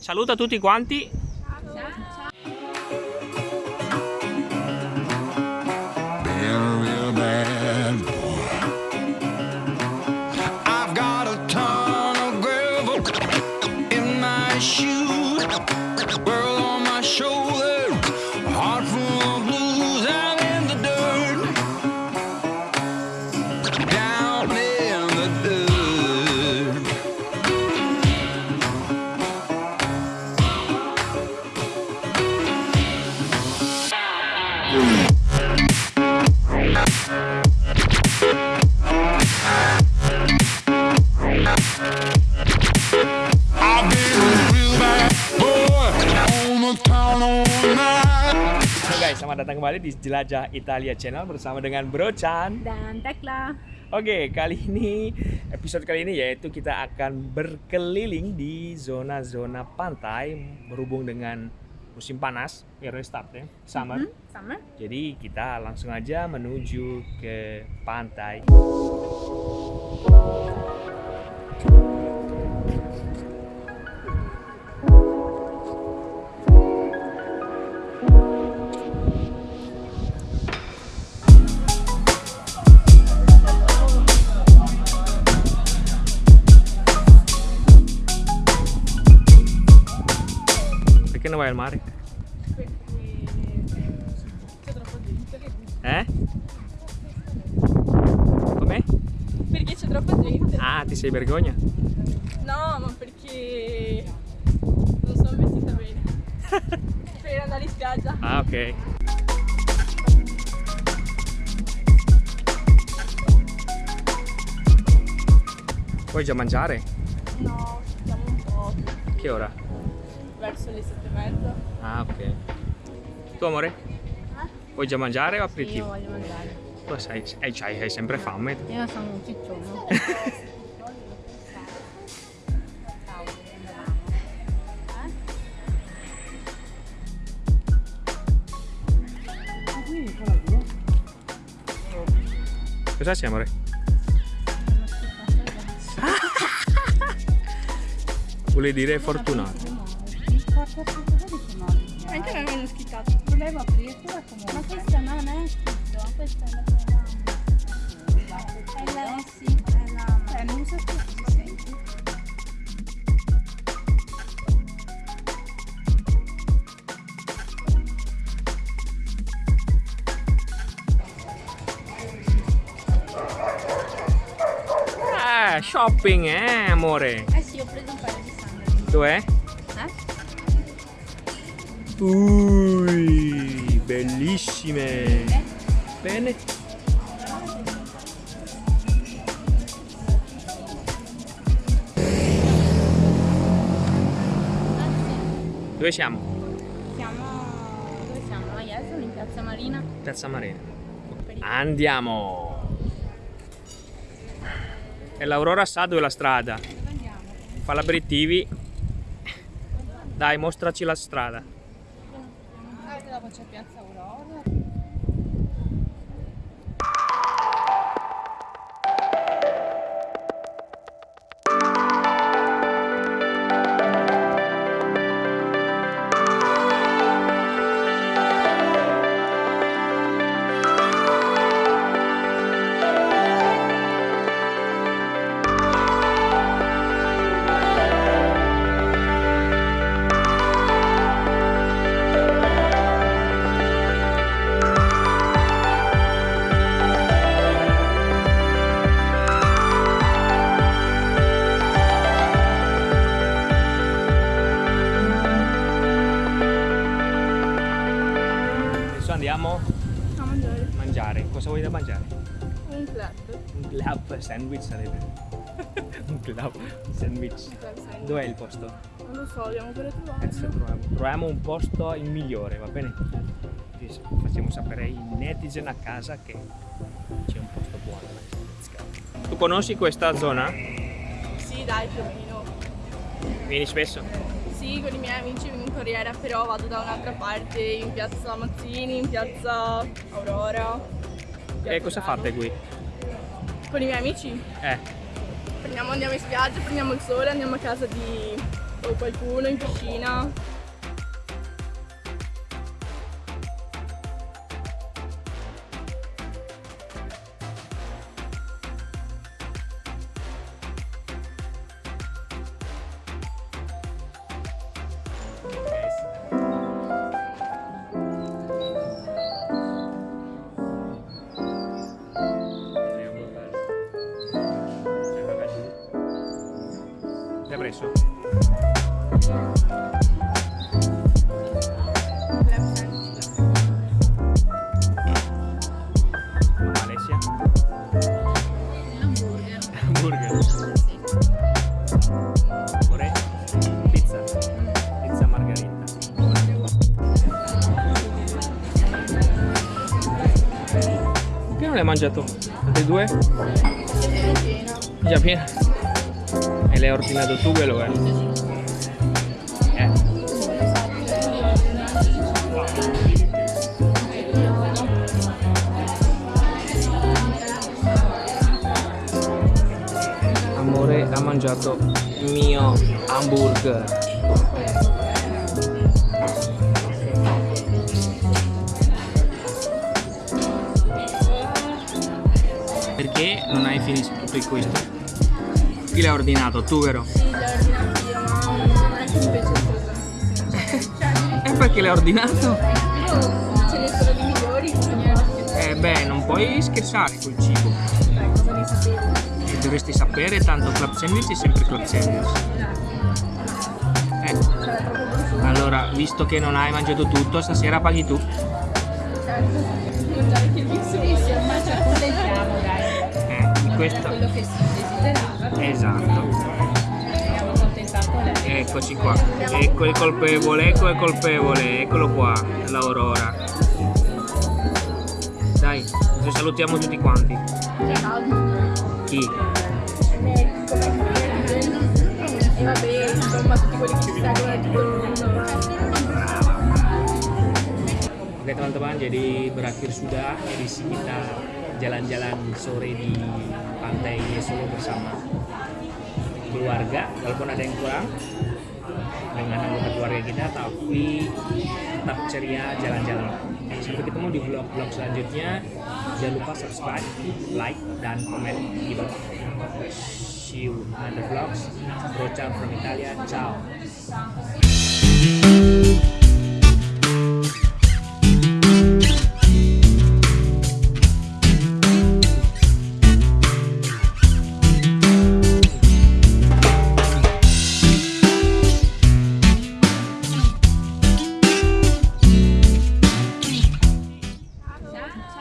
Saluta tutti quanti. Real bad guys, selamat datang kembali di Jelajah Italia Channel bersama dengan Bro Chan. dan Tekla. Oke, kali ini episode kali ini yaitu kita akan berkeliling di zona-zona pantai berhubung dengan musim panas, ya restart ya, summer. Hmm, sama? Jadi kita langsung aja menuju ke pantai. Mare? C'è troppa gente. Eh? Com'è? Perché c'è troppa gente? Ah, ti sei vergogna? No, ma perché non sono vestita bene. per andare in spiaggia. Ah, ok. Vuoi già mangiare? No, siamo un po' Che ora? Verso le sette e mezza. Ah, ok. Tu amore? Vuoi già mangiare o Io aperitivo? voglio mangiare. Tu sai, eh, c'hai, hai sempre fame. Io sono un ciccione. Cosa c'è amore? Vuole dire fortunato. Anche a me mi hanno schiccato. Volevo aprirtela comunque. Ma questa non è scritto, questa è la tua È la sì, è la Eh, non so se si sente. Ah, shopping, eh, amore. Eh sì, ho preso un paio di sandali. Dov'è? Ui, bellissime. Bene. Dove siamo? Siamo... dove siamo? A Jesolo, in Piazza Marina. Piazza Marina. Andiamo. E l'Aurora sa dove è la strada. Fa l'aperitivi. Dai, mostraci la strada. C'è Piazza Cosa vuoi da mangiare? Un club. Un club sandwich sarebbe. Un club sandwich. Dov'è il posto? Non lo so, per Adesso trovarlo. troviamo, un posto il migliore, va bene? Facciamo sapere ai netizen a casa che c'è un posto buono. Tu conosci questa zona? Sì, dai, più o meno. Vieni spesso? Sì, con i miei amici vengo in Corriere, però vado da un'altra parte, in piazza Mazzini, in piazza Aurora. E cosa fate qui? Con i miei amici Eh, prendiamo, andiamo in spiaggia, prendiamo il sole, andiamo a casa di o qualcuno in piscina. L'hai mangiato? Tutti e due? Già piena. E l'hai ordinato tu quello? Eh. Mangiato mio hamburger. Perché non hai finito tutto il questo? Chi l'ha ordinato? Tu vero? Sì, l'ho ordinato io, ma non è che mi piace E perché l'hai ordinato? Beh, non puoi scherzare col cibo. dai, cosa ne dovresti sapere, tanto club sandwich è sempre club sandwich. Eh, allora, visto che non hai mangiato tutto, stasera paghi tu. Eh, questo. Quello che si desiderava. Esatto. Eccoci qua. Ecco il colpevole, ecco il colpevole, eccolo qua, l'Aurora. Ci salutiamo tutti quanti. Chi? Oke teman-teman, jadi berakhir sudah edisi kita jalan-jalan sore di pantai Solo bersama keluarga. Walaupun ada yang kurang dengan anggota keluarga kita, tapi tetap ceria jalan-jalan. Sampai ketemu di vlog-vlog selanjutnya. Jangan lupa subscribe, like, dan komen di bawah. See you in other vlogs. Brocha from Italia. Ciao.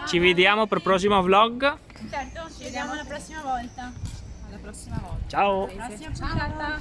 Ci vediamo per il prossimo vlog. Certo, ci vediamo la prossima volta. Alla prossima volta. Ciao. Prossima puntata.